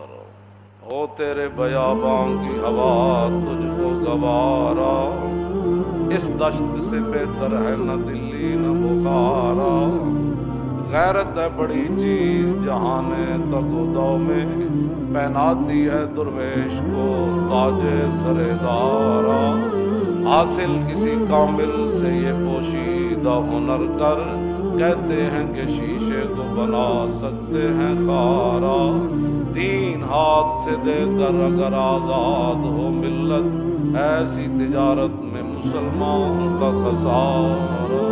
اندر۔ ہو تیرے بیاباں کی ہوا تجھ کو گوارا۔ اس دشت سے بہتر ہے نہ دلی نہ بخارا۔ غیرت ہے بڑی چیز جہان تک میں پہناتی ہے درویش کو تاج سر دارا۔ حاصل کسی کامل سے یہ پوشیدہ ہنر کر۔ کہتے ہیں کہ شیشے کو بنا سکتے ہیں خارا۔ آزاد سے دے کر اگر آزاد ہو ملت ایسی تجارت میں مسلمان کا خسارہ۔